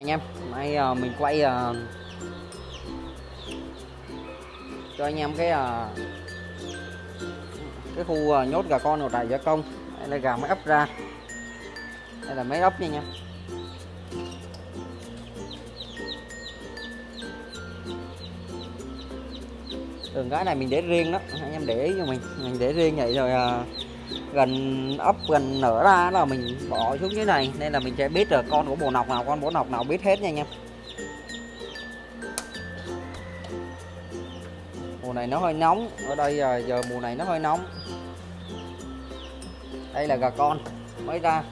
anh em nay uh, ờ, mình quay uh, cho anh em cái uh, cái khu uh, nhốt gà con của trại gia công. Đây là gà mới ấp ra. Đây là mấy ấp nha anh em. Đường cái này mình để riêng đó. Anh em để ý cho mình. Mình để riêng vậy rồi uh, gần ấp gần nở ra là mình bỏ xuống dưới này. Nên là mình sẽ biết được con của bồ nọc nào con bồ nọc nào biết hết nha anh em. Mùa này nó hơi nóng. Ở đây giờ, giờ mùa này nó hơi nóng. Đây là gà con mới ra.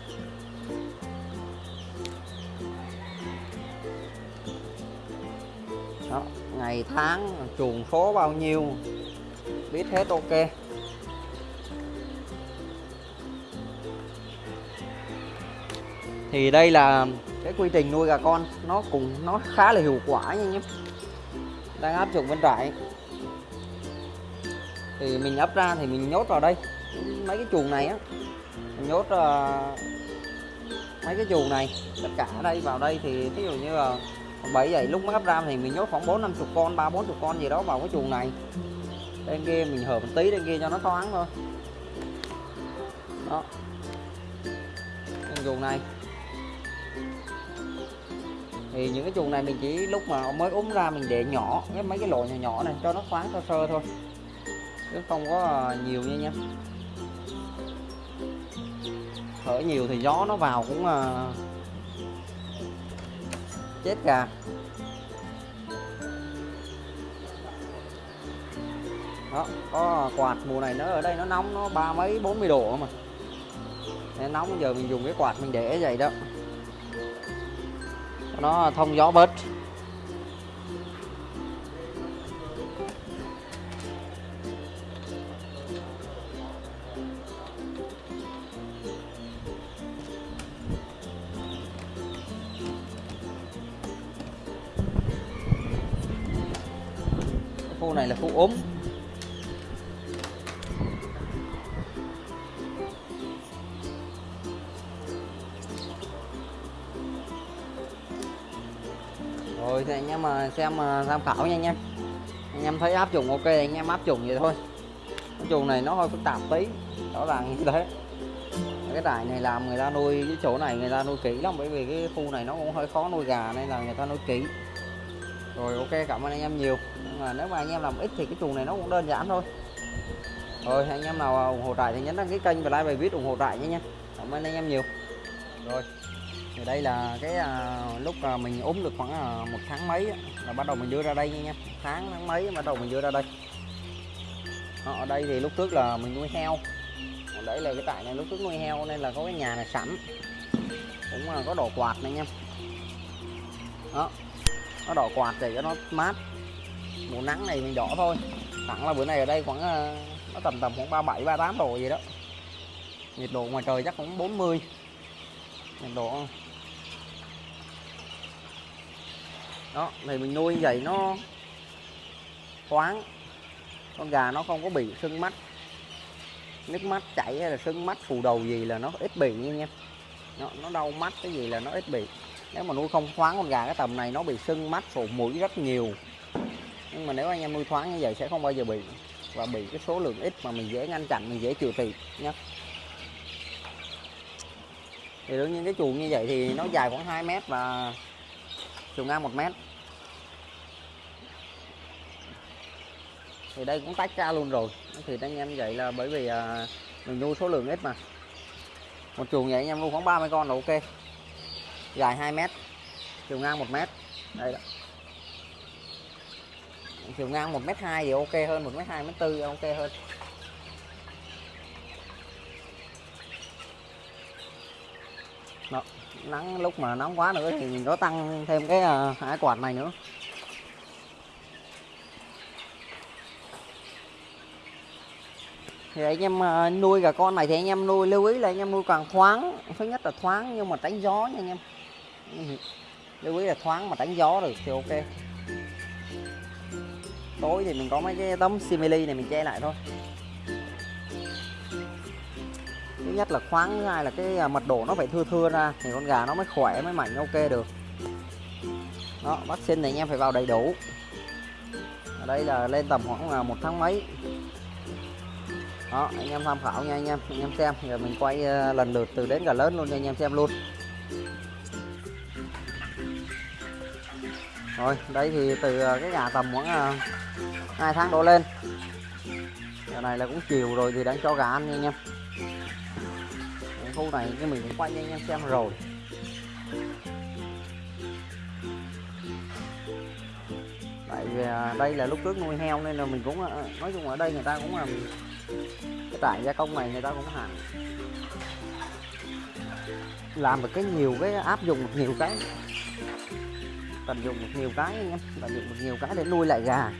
Đó ngày tháng chuồng số bao nhiêu? Biết hết ok. Thì đây là cái quy trình nuôi gà con. Nó cũng nó khá là hiệu quả nha anh em đang áp dụng bên trại. Thì mình ấp ra thì mình nhốt vào đây. Mấy cái chuồng này á mình nhốt uh, mấy cái chuồng này tất cả ở đây vào đây thì ví dụ như là bảy vậy lúc mới ấp ra thì mình nhốt khoảng bốn năm chục con ba bốn chục con gì đó vào cái chuồng này. Bên kia mình hở một tí bên kia cho nó thoáng thôi. Đó. Chuồng này thì những cái chuồng này mình chỉ lúc mà mới úng ra mình để nhỏ cái mấy cái lỗ nhỏ nhỏ này cho nó thoáng sơ sơ thôi. Chứ không có nhiều nha nha. Thở nhiều thì gió nó vào cũng uh, chết gà. Đó có quạt mùa này nó ở đây nó nóng nó ba mấy bốn mươi độ mà. Nên nóng giờ mình dùng cái quạt mình để vậy đó nó thông gió bớt. Khu này là khu ốm. Em ờ, mà xem ờ, tham khảo nha anh em. Anh em thấy áp dụng ok thì anh em áp dụng vậy thôi. Cái chuồng này nó hơi phức tạp tí, rõ ràng như thế. Cái trại này làm người ta nuôi, cái chỗ này người ta nuôi kỹ lắm, bởi vì cái khu này nó cũng hơi khó nuôi gà nên là người ta nuôi kỹ. Rồi, ok, cảm ơn anh em nhiều. Nhưng mà nếu mà anh em làm ít thì cái chuồng này nó cũng đơn giản thôi. Rồi, anh em nào ủng hộ trại thì nhấn đăng ký kênh và like bài viết ủng hộ trại nhé nha. Cảm ơn anh em nhiều. Rồi thì đây là cái à, lúc à, mình ốm được khoảng à, một tháng mấy là bắt đầu mình đưa ra đây nha tháng tháng mấy bắt đầu mình đưa ra đây. Đó, ở đây thì lúc trước là mình nuôi heo. Còn đấy là cái tại này lúc trước nuôi heo nên là có cái nhà này sẵn. Cũng là có đổ quạt này nha. Đó nó đỏ quạt để cho nó mát. Mùa nắng này mình đỏ thôi. Thẳng là bữa nay ở đây khoảng à, nó tầm tầm khoảng 37 38 độ gì đó. Nhiệt độ ngoài trời chắc cũng 40 nhiệt độ đó thì mình nuôi như vậy nó thoáng. Con gà nó không có bị sưng mắt. Nước mắt chảy hay là sưng mắt phù đầu gì là nó ít bị nha em nó, nó đau mắt cái gì là nó ít bị. Nếu mà nuôi không thoáng con gà cái tầm này nó bị sưng mắt phù mũi rất nhiều. Nhưng mà nếu anh em nuôi thoáng như vậy sẽ không bao giờ bị. Và bị cái số lượng ít mà mình dễ ngăn chặn mình dễ trừ tiền nhé thì đương nhiên cái chuồng như vậy thì nó dài khoảng 2 mét và chiều ngang 1 mét. Thì đây cũng tách ra luôn rồi. Thì anh em vậy là bởi vì à, mình nuôi số lượng ít mà. Một chuồng vậy anh em nuôi khoảng 30 con là ok. Dài 2 mét chiều ngang 1 mét. Đây đó. Chiều ngang 1 mét 2 thì ok hơn 1 mét 2 mét 4 ok hơn. Đó. nắng lúc mà nóng quá nữa thì mình có tăng thêm cái à, uh, ái quạt này nữa. Thì anh em ờ, nuôi gà con này thì anh em nuôi, lưu ý là anh em nuôi càng thoáng, thứ nhất là thoáng nhưng mà tránh gió nha anh em. Lưu ý là thoáng mà tránh gió được thì ok. Tối thì mình có mấy cái tấm simili này mình che lại thôi. Thứ nhất là khoáng, thứ hai là cái à, mật độ nó phải thưa thưa ra thì con gà nó mới khỏe, mới mạnh ok được. Đó, vaccine này anh em phải vào đầy đủ. Ở đây là lên tầm khoảng là một tháng mấy đó, anh em tham khảo nha, anh em anh em xem. Giờ mình quay ờ, lần lượt từ đến cả lớn luôn cho anh em xem luôn. Rồi đây thì từ ờ, cái gà tầm khoảng ờ, hai tháng đổ lên. Giờ này là cũng chiều rồi thì đang cho gà ăn nha, anh em. Khu này cái mình cũng quay cho anh em xem rồi. Tại vì đây là lúc trước nuôi heo nên là mình cũng nói chung ở đây người ta cũng làm cái trại gia công này người ta cũng hàng làm được cái nhiều cái áp dụng được nhiều cái. Tận dụng được nhiều cái anh em, tận dụng được nhiều cái để nuôi lại gà.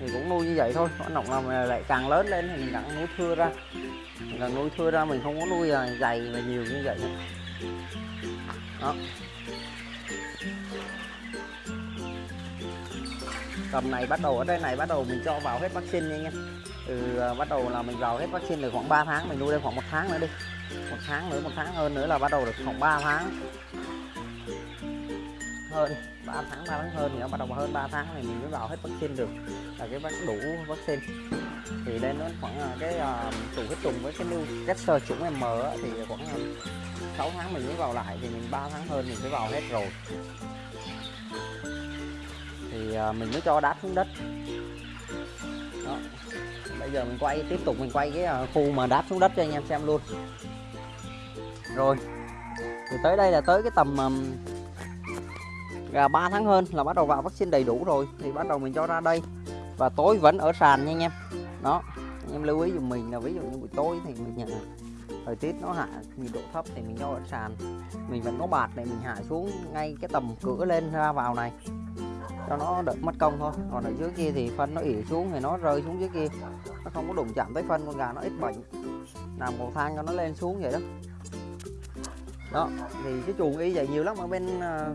Thì cũng nuôi như vậy thôi, có nọc nào mà lại càng lớn lên thì mình càng nuôi thưa ra. Mình càng nuôi thưa ra, mình không có nuôi à, dày và nhiều như vậy nữa. đó. Tầm này bắt đầu ở đây này bắt đầu mình cho vào hết vaccine nha anh em. Từ à, bắt đầu là mình vào hết vaccine được khoảng 3 tháng mình nuôi đây khoảng một tháng nữa đi. Một tháng nữa một tháng hơn nữa là bắt đầu được khoảng 3 tháng. Hơn 3 tháng 3 tháng hơn thì nó bắt đầu hơn 3 tháng thì mình mới vào hết vaccine được. Là cái vắc đủ vaccine. Thì đây nó khoảng à, cái à, uh, chủ huyết trùng với cái new catcher chủng em mở thì khoảng 6 tháng mình mới vào lại thì mình 3 tháng hơn mình mới vào hết rồi thì ờ, mình mới cho đáp xuống đất. Đó. Bây giờ mình quay tiếp tục mình quay cái ờ, khu mà đáp xuống đất cho anh em xem luôn. Rồi. Thì tới đây là tới cái tầm um, gà 3 tháng hơn là bắt đầu vào vaccine đầy đủ rồi. Thì bắt đầu mình cho ra đây. Và tối vẫn ở sàn nha anh em. Đó. Anh em lưu ý dùm mình là ví dụ như buổi tối thì mình nhận thời tiết nó hạ nhiệt độ thấp thì mình cho ở sàn. Mình vẫn có bạt để mình hạ xuống ngay cái tầm cửa lên ra vào này cho nó đỡ mất công thôi. Còn ở dưới kia thì phân nó ỉ xuống thì nó rơi xuống dưới kia. Nó không có đụng chạm tới phân con gà, nó ít bệnh. Làm cầu thang cho nó lên xuống vậy đó. Đó, thì cái chuồng y vậy nhiều lắm ở bên à,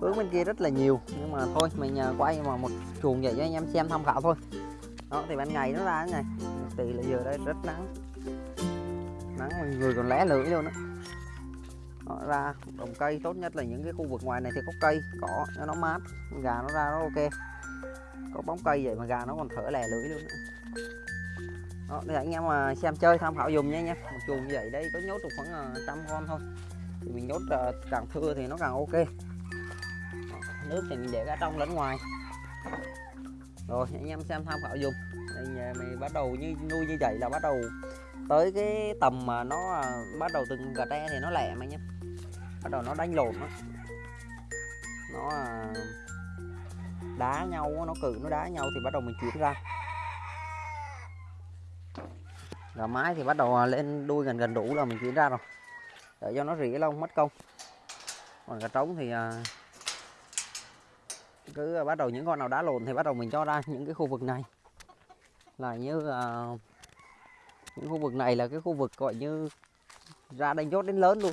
hướng bên kia rất là nhiều. Nhưng mà thôi, mình à, quay mà một chuồng vậy cho anh em xem tham khảo thôi. Đó, thì ban ngày nó ra thế này. Thì là giờ đây rất nắng. Nắng người còn lé lưỡi luôn đó nó ra trồng cây tốt nhất là những cái khu vực ngoài này thì có cây cỏ cho nó mát gà nó ra nó ok. Có bóng cây vậy mà gà nó còn thở lè lưỡi luôn đó để anh em mà xem chơi tham khảo dùng nha nha một chuồng như vậy đây có nhốt được khoảng à, trăm con thôi. Thì mình nhốt à, càng thưa thì nó càng ok. Đó, nước thì mình để cả trong lẫn ngoài. Rồi anh em xem tham khảo dùng đây mình bắt đầu như nuôi như vậy là bắt đầu tới cái tầm mà nó à, bắt đầu từng gà tre thì nó lẻ mà nhé bắt đầu nó đánh lộn á. Nó à, đá nhau nó cự, nó đá nhau thì bắt đầu mình chuyển ra. Gà mái thì bắt đầu à, lên đuôi gần gần đủ là mình chuyển ra rồi. Để cho nó rỉ lông, mất công. Còn gà trống thì à, cứ bắt đầu những con nào đá lộn thì bắt đầu mình cho ra những cái khu vực này. Là như những khu vực này là cái khu vực, gọi như, ra đánh chốt đến lớn luôn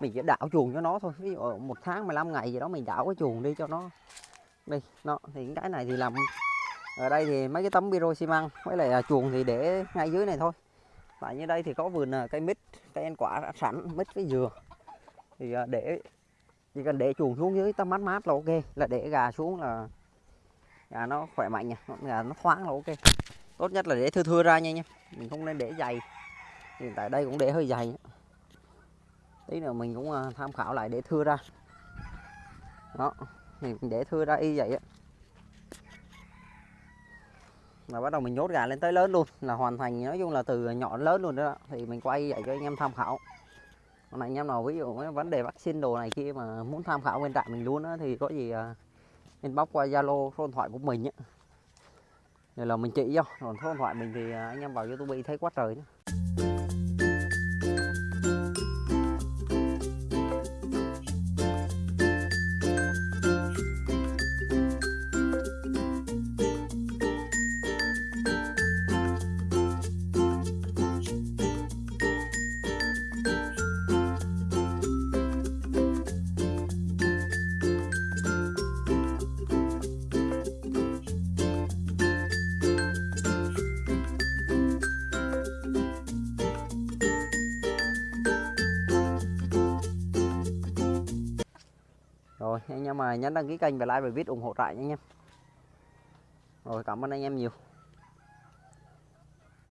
mình chỉ đảo chuồng cho nó thôi. Ví dụ một tháng 15 ngày gì đó mình đảo cái chuồng đi cho nó. Đi, nó, thì cái này thì làm. Ở đây thì mấy cái tấm biro xi măng, với lại là chuồng thì để ngay dưới này thôi. Tại như đây thì có vườn à, cây mít, cây ăn quả đã sẵn, mít với dừa. Thì à, để, chỉ cần để chuồng xuống dưới tấm mát mát là ok. Là để gà xuống là gà nó khỏe mạnh nha gà nó thoáng là ok. Tốt nhất là để thưa thưa ra nha nha. Mình không nên để dày. Hiện tại đây cũng để hơi dày tí nữa mình cũng à, tham khảo lại để thưa ra. Đó, mình để thưa ra y vậy á. Là bắt đầu mình nhốt gà lên tới lớn luôn, là hoàn thành, nói chung là từ nhỏ đến lớn luôn đó. Thì mình quay vậy cho anh em tham khảo. Còn anh em nào ví dụ cái vấn đề vaccine đồ này kia mà muốn tham khảo bên trại mình luôn á, thì có gì nên inbox qua zalo, số điện thoại của mình nhé. Đây là mình chỉ cho, còn số điện thoại mình thì à, anh em vào youtube thấy quá trời nữa anh em mà nhấn đăng ký kênh và like bài viết ủng hộ trại nha anh em. Rồi, cảm ơn anh em nhiều.